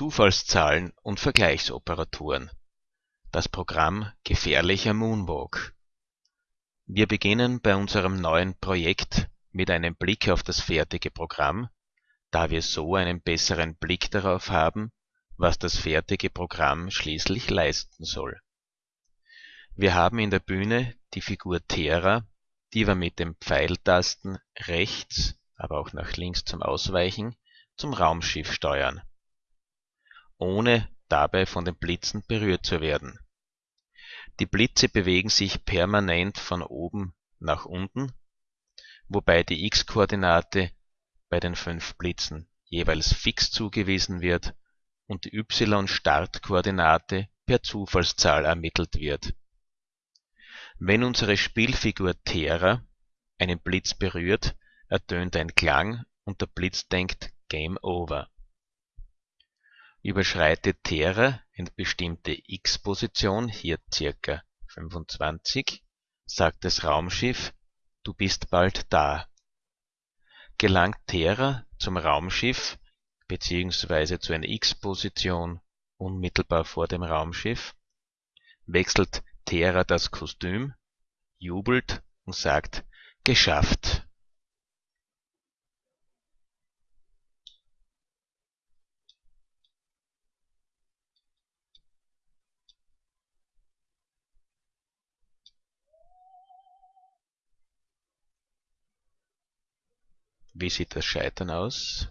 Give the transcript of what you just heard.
Zufallszahlen und Vergleichsoperatoren. Das Programm Gefährlicher Moonwalk. Wir beginnen bei unserem neuen Projekt mit einem Blick auf das fertige Programm, da wir so einen besseren Blick darauf haben, was das fertige Programm schließlich leisten soll. Wir haben in der Bühne die Figur Terra, die wir mit den Pfeiltasten rechts, aber auch nach links zum Ausweichen, zum Raumschiff steuern, ohne dabei von den Blitzen berührt zu werden. Die Blitze bewegen sich permanent von oben nach unten, wobei die x-Koordinate bei den fünf Blitzen jeweils fix zugewiesen wird und die y-Startkoordinate per Zufallszahl ermittelt wird. Wenn unsere Spielfigur Terra einen Blitz berührt, ertönt ein Klang und der Blitz denkt Game Over. Überschreitet Terra eine bestimmte x-Position, hier ca. 25, sagt das Raumschiff Du bist bald da. Gelangt Terra zum Raumschiff bzw. zu einer x-Position unmittelbar vor dem Raumschiff, wechselt Terra das Kostüm, jubelt und sagt Geschafft Wie sieht das Scheitern aus?